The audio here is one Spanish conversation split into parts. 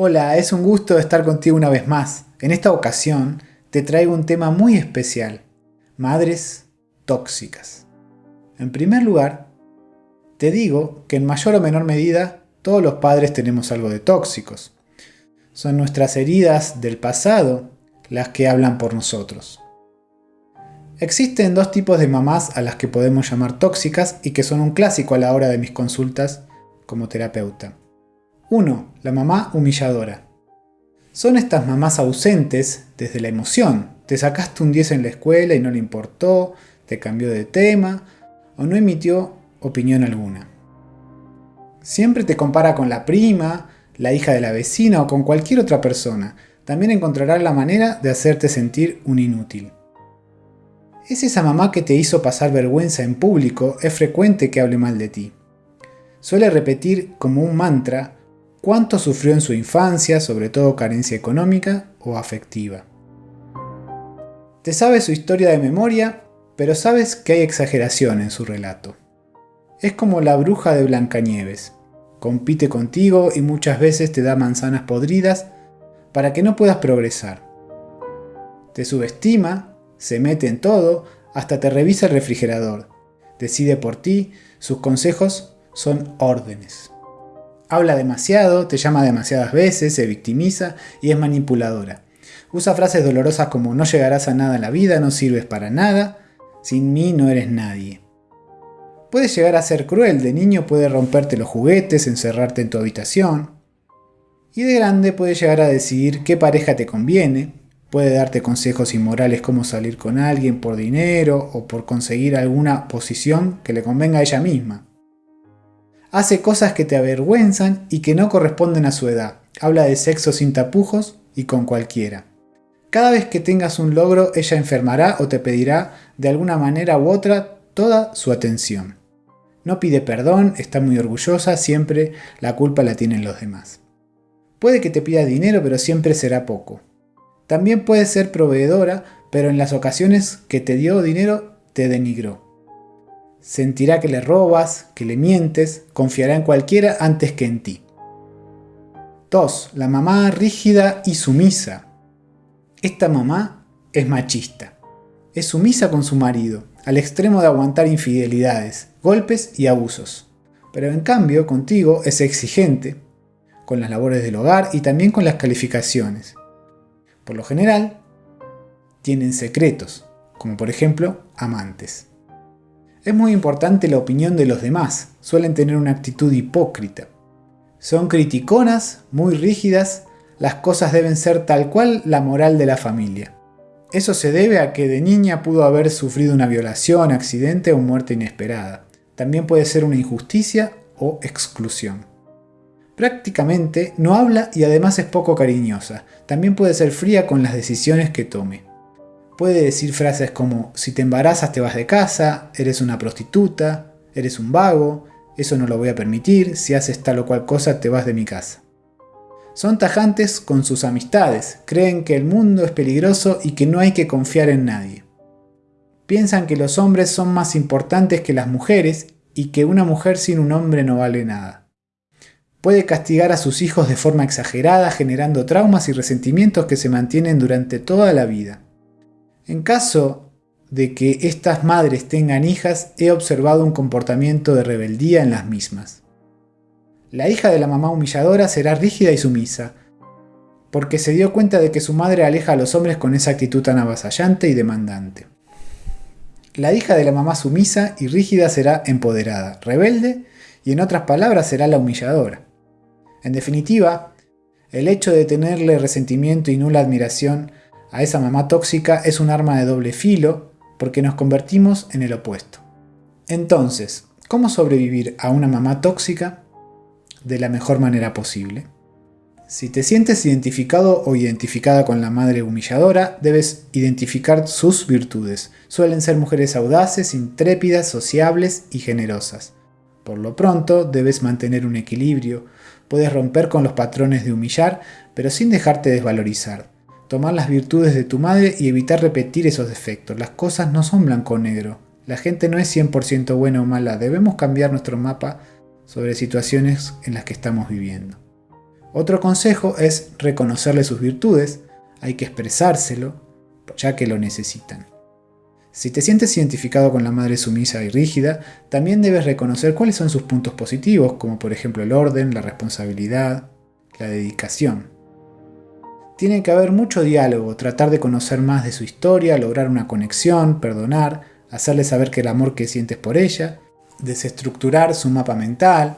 Hola, es un gusto estar contigo una vez más. En esta ocasión te traigo un tema muy especial. Madres tóxicas. En primer lugar, te digo que en mayor o menor medida todos los padres tenemos algo de tóxicos. Son nuestras heridas del pasado las que hablan por nosotros. Existen dos tipos de mamás a las que podemos llamar tóxicas y que son un clásico a la hora de mis consultas como terapeuta. 1. La mamá humilladora. Son estas mamás ausentes desde la emoción. Te sacaste un 10 en la escuela y no le importó, te cambió de tema o no emitió opinión alguna. Siempre te compara con la prima, la hija de la vecina o con cualquier otra persona. También encontrará la manera de hacerte sentir un inútil. Es esa mamá que te hizo pasar vergüenza en público, es frecuente que hable mal de ti. Suele repetir como un mantra cuánto sufrió en su infancia, sobre todo carencia económica o afectiva. Te sabe su historia de memoria, pero sabes que hay exageración en su relato. Es como la bruja de Blancanieves. Compite contigo y muchas veces te da manzanas podridas para que no puedas progresar. Te subestima, se mete en todo, hasta te revisa el refrigerador. Decide por ti, sus consejos son órdenes. Habla demasiado, te llama demasiadas veces, se victimiza y es manipuladora. Usa frases dolorosas como no llegarás a nada en la vida, no sirves para nada, sin mí no eres nadie. Puede llegar a ser cruel, de niño puede romperte los juguetes, encerrarte en tu habitación. Y de grande puede llegar a decidir qué pareja te conviene, puede darte consejos inmorales como salir con alguien por dinero o por conseguir alguna posición que le convenga a ella misma. Hace cosas que te avergüenzan y que no corresponden a su edad. Habla de sexo sin tapujos y con cualquiera. Cada vez que tengas un logro, ella enfermará o te pedirá de alguna manera u otra toda su atención. No pide perdón, está muy orgullosa, siempre la culpa la tienen los demás. Puede que te pida dinero, pero siempre será poco. También puede ser proveedora, pero en las ocasiones que te dio dinero te denigró. Sentirá que le robas, que le mientes, confiará en cualquiera antes que en ti. 2. La mamá rígida y sumisa. Esta mamá es machista. Es sumisa con su marido, al extremo de aguantar infidelidades, golpes y abusos. Pero en cambio, contigo es exigente, con las labores del hogar y también con las calificaciones. Por lo general, tienen secretos, como por ejemplo amantes. Es muy importante la opinión de los demás, suelen tener una actitud hipócrita. Son criticonas, muy rígidas, las cosas deben ser tal cual la moral de la familia. Eso se debe a que de niña pudo haber sufrido una violación, accidente o muerte inesperada. También puede ser una injusticia o exclusión. Prácticamente no habla y además es poco cariñosa. También puede ser fría con las decisiones que tome. Puede decir frases como si te embarazas te vas de casa, eres una prostituta, eres un vago, eso no lo voy a permitir, si haces tal o cual cosa te vas de mi casa. Son tajantes con sus amistades, creen que el mundo es peligroso y que no hay que confiar en nadie. Piensan que los hombres son más importantes que las mujeres y que una mujer sin un hombre no vale nada. Puede castigar a sus hijos de forma exagerada generando traumas y resentimientos que se mantienen durante toda la vida. En caso de que estas madres tengan hijas, he observado un comportamiento de rebeldía en las mismas. La hija de la mamá humilladora será rígida y sumisa, porque se dio cuenta de que su madre aleja a los hombres con esa actitud tan avasallante y demandante. La hija de la mamá sumisa y rígida será empoderada, rebelde y en otras palabras será la humilladora. En definitiva, el hecho de tenerle resentimiento y nula admiración a esa mamá tóxica es un arma de doble filo porque nos convertimos en el opuesto. Entonces, ¿cómo sobrevivir a una mamá tóxica? de la mejor manera posible. Si te sientes identificado o identificada con la madre humilladora, debes identificar sus virtudes. Suelen ser mujeres audaces, intrépidas, sociables y generosas. Por lo pronto, debes mantener un equilibrio. Puedes romper con los patrones de humillar, pero sin dejarte desvalorizar. Tomar las virtudes de tu madre y evitar repetir esos defectos. Las cosas no son blanco o negro. La gente no es 100% buena o mala. Debemos cambiar nuestro mapa sobre situaciones en las que estamos viviendo. Otro consejo es reconocerle sus virtudes, hay que expresárselo, ya que lo necesitan. Si te sientes identificado con la madre sumisa y rígida, también debes reconocer cuáles son sus puntos positivos, como por ejemplo el orden, la responsabilidad, la dedicación. Tiene que haber mucho diálogo, tratar de conocer más de su historia, lograr una conexión, perdonar, hacerle saber que el amor que sientes por ella, desestructurar su mapa mental,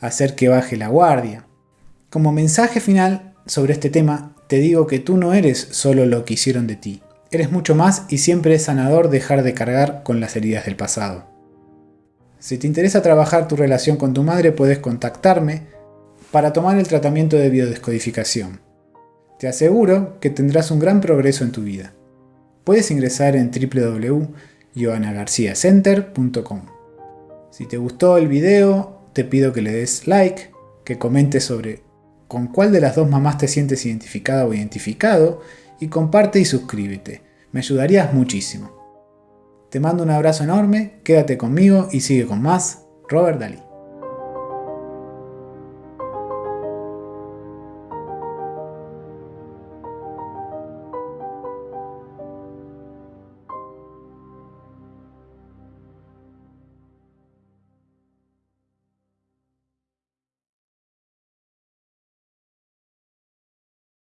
hacer que baje la guardia. Como mensaje final sobre este tema, te digo que tú no eres solo lo que hicieron de ti. Eres mucho más y siempre es sanador dejar de cargar con las heridas del pasado. Si te interesa trabajar tu relación con tu madre, puedes contactarme para tomar el tratamiento de biodescodificación. Te aseguro que tendrás un gran progreso en tu vida. Puedes ingresar en www.joanagarciacenter.com. Si te gustó el video, te pido que le des like, que comentes sobre con cuál de las dos mamás te sientes identificada o identificado y comparte y suscríbete. Me ayudarías muchísimo. Te mando un abrazo enorme, quédate conmigo y sigue con más Robert Dalí.